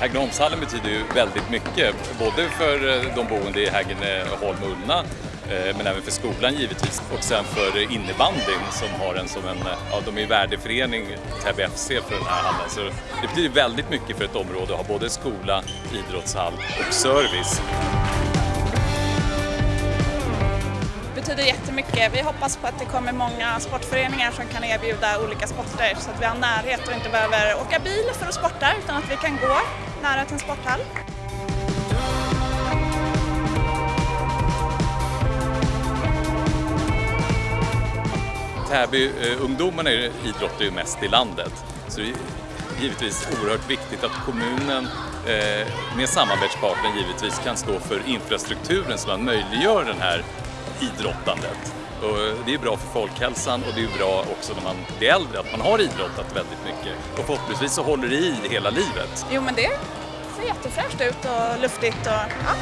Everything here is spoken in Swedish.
Häggneholmshallen betyder ju väldigt mycket, både för eh, de boende i Häggneholm och Ullna eh, men även för skolan givetvis och sen för innebandyn som har en som en, eh, ja de är värdeförening, Täby FC för den här hallen. Så det betyder väldigt mycket för ett område att ha både skola, idrottshall och service. Det betyder jättemycket. Vi hoppas på att det kommer många sportföreningar som kan erbjuda olika sporter så att vi har närhet och inte behöver åka bil för att sporta utan att vi kan gå nära till en sporthall. Täby-ungdomarna eh, idrottar ju mest i landet så det är givetvis oerhört viktigt att kommunen eh, med samarbetspartner givetvis kan stå för infrastrukturen som man möjliggör den här idrottandet. Och eh, det är bra för folkhälsan och det är bra också när man blir äldre att man har idrottat väldigt mycket. Och förhoppningsvis så håller det i hela livet. Jo men det ser jättefräscht ut och luftigt och ja.